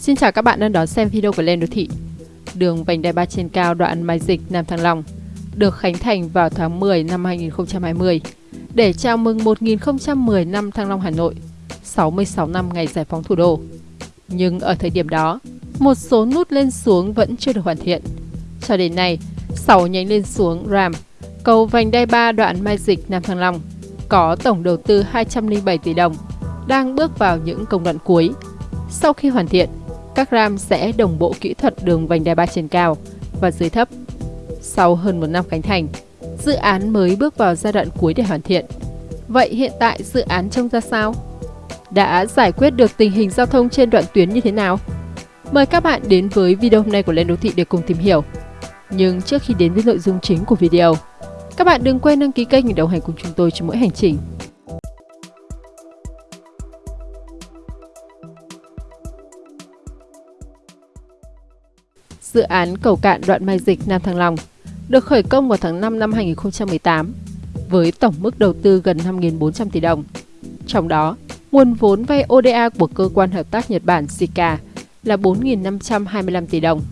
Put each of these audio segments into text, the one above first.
Xin chào các bạn đang đón xem video của Lên Đô Thị. Đường vành đai 3 trên cao đoạn Mai Dịch Nam Thăng Long được khánh thành vào tháng 10 năm 2020 để chào mừng 1010 năm Thăng Long Hà Nội, 66 năm ngày giải phóng thủ đô. Nhưng ở thời điểm đó, một số nút lên xuống vẫn chưa được hoàn thiện. Cho đến nay, 6 nhánh lên xuống RAM, cầu vành đai 3 đoạn Mai Dịch Nam Thăng Long có tổng đầu tư 207 tỷ đồng, đang bước vào những công đoạn cuối. Sau khi hoàn thiện, các RAM sẽ đồng bộ kỹ thuật đường vành đai 3 trên cao và dưới thấp. Sau hơn một năm khánh thành, dự án mới bước vào giai đoạn cuối để hoàn thiện. Vậy hiện tại dự án trông ra sao? Đã giải quyết được tình hình giao thông trên đoạn tuyến như thế nào? Mời các bạn đến với video hôm nay của Lên Đô Thị để cùng tìm hiểu. Nhưng trước khi đến với nội dung chính của video, các bạn đừng quên đăng ký kênh để đồng hành cùng chúng tôi trong mỗi hành trình. Dự án cầu cạn đoạn Mai Dịch Nam Thăng Long được khởi công vào tháng 5 năm 2018 với tổng mức đầu tư gần 5.400 tỷ đồng. Trong đó, nguồn vốn vay ODA của cơ quan hợp tác Nhật Bản JICA là 4.525 tỷ đồng.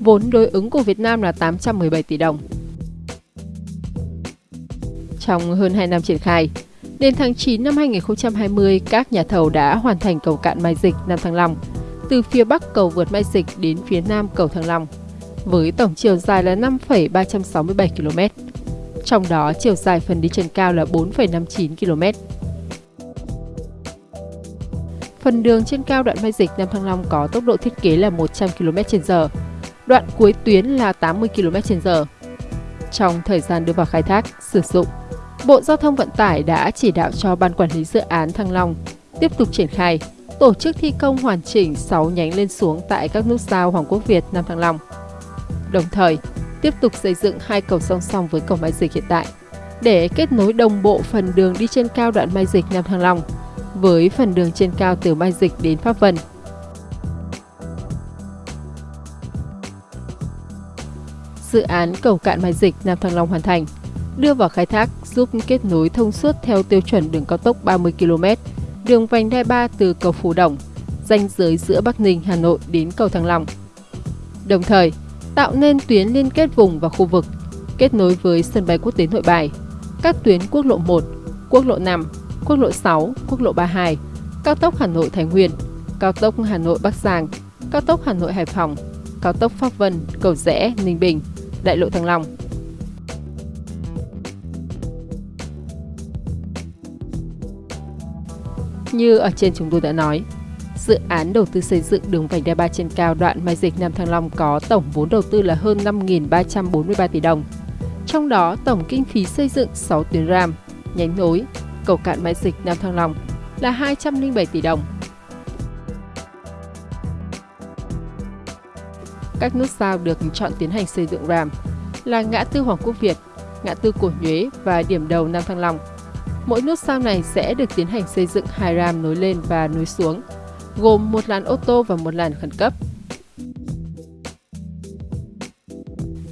Vốn đối ứng của Việt Nam là 817 tỷ đồng. Trong hơn 2 năm triển khai, đến tháng 9 năm 2020, các nhà thầu đã hoàn thành cầu cạn Mai Dịch Nam Thăng Long, từ phía bắc cầu vượt Mai Dịch đến phía nam cầu Thăng Long, với tổng chiều dài là 5,367 km. Trong đó, chiều dài phần đi trên cao là 4,59 km. Phần đường trên cao đoạn Mai Dịch Nam Thăng Long có tốc độ thiết kế là 100 km/h, đoạn cuối tuyến là 80 km/h. Trong thời gian đưa vào khai thác, sử dụng, Bộ Giao thông Vận tải đã chỉ đạo cho Ban Quản lý Dự án Thăng Long tiếp tục triển khai, tổ chức thi công hoàn chỉnh 6 nhánh lên xuống tại các nút giao Hoàng Quốc Việt, Nam Thăng Long. Đồng thời, tiếp tục xây dựng hai cầu song song với cầu Mai Dịch hiện tại để kết nối đồng bộ phần đường đi trên cao đoạn Mai Dịch Nam Thăng Long với phần đường trên cao từ Mai Dịch đến Pháp Vân. Dự án cầu cạn Mai Dịch Nam Thăng Long hoàn thành, đưa vào khai thác giúp kết nối thông suốt theo tiêu chuẩn đường cao tốc 30 km, đường vành đai 3 từ cầu Phú Đồng, ranh giới giữa Bắc Ninh, Hà Nội đến cầu Thăng Long. Đồng thời, tạo nên tuyến liên kết vùng và khu vực, kết nối với sân bay quốc tế Nội Bài, các tuyến quốc lộ 1, quốc lộ 5, quốc lộ 6, quốc lộ 32, cao tốc Hà Nội Thái Nguyên, cao tốc Hà Nội Bắc Giang, cao tốc Hà Nội Hải Phòng, cao tốc Pháp Vân, Cầu Rẽ, Ninh Bình, đại lộ Thăng Long. Như ở trên chúng tôi đã nói, dự án đầu tư xây dựng đường vành đai 3 trên cao đoạn Mai Dịch Nam Thăng Long có tổng vốn đầu tư là hơn 5.343 tỷ đồng. Trong đó, tổng kinh phí xây dựng 6 tuyến RAM, nhánh nối, cầu cạn Mai Dịch Nam Thăng Long là 207 tỷ đồng. Các nút giao được chọn tiến hành xây dựng RAM là ngã tư Hoàng Quốc Việt, ngã tư Cổ Nhuế và điểm đầu Nam Thăng Long. Mỗi nút giao này sẽ được tiến hành xây dựng hai ram nối lên và nối xuống, gồm một làn ô tô và một làn khẩn cấp.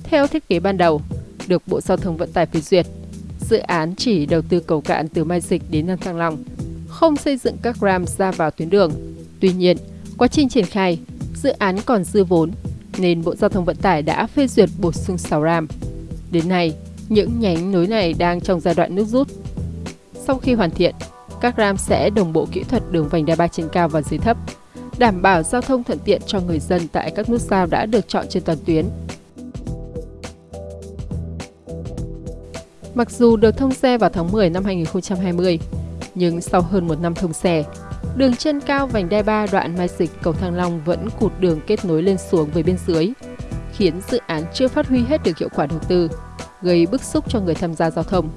Theo thiết kế ban đầu, được Bộ Giao thông Vận tải phê duyệt, dự án chỉ đầu tư cầu cạn từ Mai Dịch đến Nam Thăng Long, không xây dựng các ram ra vào tuyến đường. Tuy nhiên, quá trình triển khai, dự án còn dư vốn, nên Bộ Giao thông Vận tải đã phê duyệt bổ sung 6 ram. Đến nay, những nhánh nối này đang trong giai đoạn nước rút. Sau khi hoàn thiện, các ram sẽ đồng bộ kỹ thuật đường vành đai 3 trên cao và dưới thấp, đảm bảo giao thông thuận tiện cho người dân tại các nút giao đã được chọn trên toàn tuyến. Mặc dù được thông xe vào tháng 10 năm 2020, nhưng sau hơn một năm thông xe, đường trên cao vành đai 3 đoạn Mai Dịch cầu Thăng Long vẫn cụt đường kết nối lên xuống với bên dưới, khiến dự án chưa phát huy hết được hiệu quả đầu tư, gây bức xúc cho người tham gia giao thông.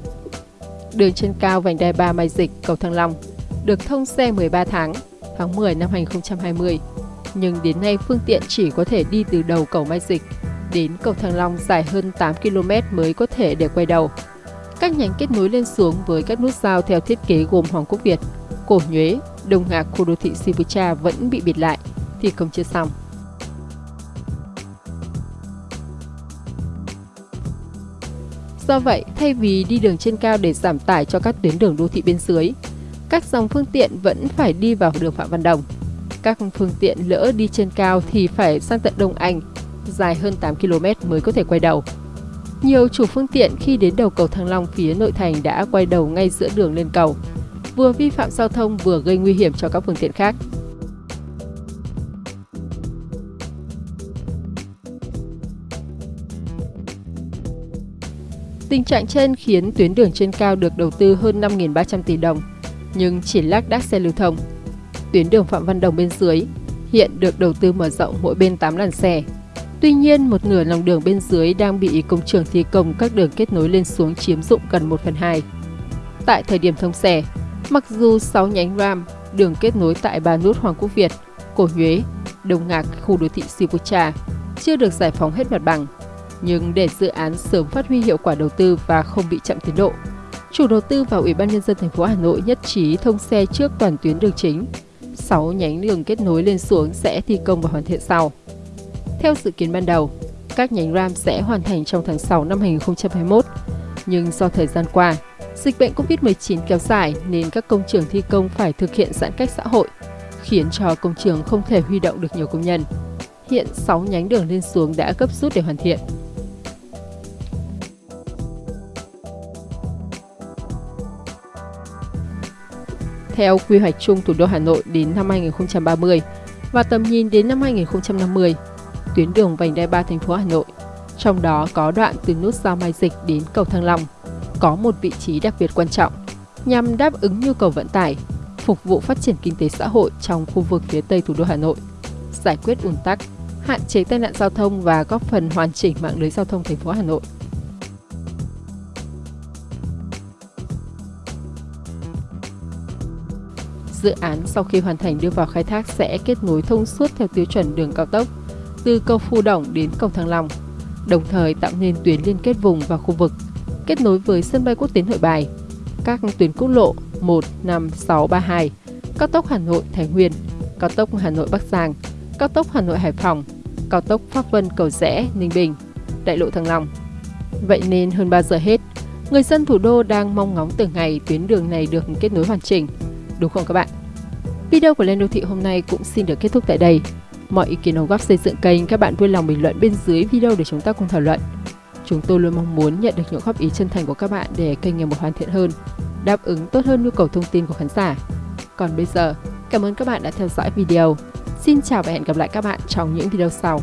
Đường trên cao vành đai 3 Mai Dịch cầu Thăng Long được thông xe 13 tháng, tháng 10 năm 2020, nhưng đến nay phương tiện chỉ có thể đi từ đầu cầu Mai Dịch đến cầu Thăng Long dài hơn 8 km mới có thể để quay đầu. Các nhánh kết nối lên xuống với các nút giao theo thiết kế gồm Hoàng Quốc Việt, Cổ Nhuế, Đông Ngạc, khu đô thị Sivucha vẫn bị bịt lại, thì không chưa xong. Do vậy, thay vì đi đường trên cao để giảm tải cho các tuyến đường đô thị bên dưới, các dòng phương tiện vẫn phải đi vào đường Phạm Văn Đồng. Các phương tiện lỡ đi trên cao thì phải sang tận Đông Anh, dài hơn 8 km mới có thể quay đầu. Nhiều chủ phương tiện khi đến đầu cầu Thăng Long phía nội thành đã quay đầu ngay giữa đường lên cầu, vừa vi phạm giao thông vừa gây nguy hiểm cho các phương tiện khác. Tình trạng trên khiến tuyến đường trên cao được đầu tư hơn 5.300 tỷ đồng, nhưng chỉ lác đác xe lưu thông. Tuyến đường Phạm Văn Đồng bên dưới hiện được đầu tư mở rộng mỗi bên 8 làn xe. Tuy nhiên, một nửa lòng đường bên dưới đang bị công trường thi công các đường kết nối lên xuống chiếm dụng gần 1 phần 2. Tại thời điểm thông xe, mặc dù 6 nhánh RAM, đường kết nối tại Ba Nút Hoàng Quốc Việt, Cổ Nhuế, Đông Ngạc, khu đô thị Sipucha chưa được giải phóng hết mặt bằng, nhưng để dự án sớm phát huy hiệu quả đầu tư và không bị chậm tiến độ, chủ đầu tư và Ủy ban nhân dân thành phố Hà Nội nhất trí thông xe trước toàn tuyến đường chính. 6 nhánh đường kết nối lên xuống sẽ thi công và hoàn thiện sau. Theo dự kiến ban đầu, các nhánh RAM sẽ hoàn thành trong tháng 6 năm 2021, nhưng do thời gian qua, dịch bệnh COVID-19 kéo dài nên các công trường thi công phải thực hiện giãn cách xã hội, khiến cho công trường không thể huy động được nhiều công nhân. Hiện 6 nhánh đường lên xuống đã gấp rút để hoàn thiện. Theo quy hoạch chung thủ đô Hà Nội đến năm 2030 và tầm nhìn đến năm 2050, tuyến đường vành đai 3 thành phố Hà Nội, trong đó có đoạn từ nút giao Mai Dịch đến cầu Thăng Long, có một vị trí đặc biệt quan trọng nhằm đáp ứng nhu cầu vận tải, phục vụ phát triển kinh tế xã hội trong khu vực phía Tây thủ đô Hà Nội, giải quyết ùn tắc, hạn chế tai nạn giao thông và góp phần hoàn chỉnh mạng lưới giao thông thành phố Hà Nội. Dự án sau khi hoàn thành đưa vào khai thác sẽ kết nối thông suốt theo tiêu chuẩn đường cao tốc từ cầu Phu Đồng đến cầu Thăng Long, đồng thời tạo nên tuyến liên kết vùng và khu vực, kết nối với sân bay quốc tế Nội Bài, các tuyến quốc lộ 1, 5, 6, 32, cao tốc Hà Nội Thái Nguyên, cao tốc Hà Nội Bắc Giang, cao tốc Hà Nội Hải Phòng, cao tốc Pháp Vân Cầu Rẽ Ninh Bình, đại lộ Thăng Long. Vậy nên hơn 3 giờ hết, người dân thủ đô đang mong ngóng từng ngày tuyến đường này được kết nối hoàn chỉnh đúng không các bạn? Video của Lên Đô Thị hôm nay cũng xin được kết thúc tại đây. Mọi ý kiến đóng góp xây dựng kênh các bạn vui lòng bình luận bên dưới video để chúng ta cùng thảo luận. Chúng tôi luôn mong muốn nhận được những góp ý chân thành của các bạn để kênh ngày một hoàn thiện hơn, đáp ứng tốt hơn nhu cầu thông tin của khán giả. Còn bây giờ, cảm ơn các bạn đã theo dõi video. Xin chào và hẹn gặp lại các bạn trong những video sau.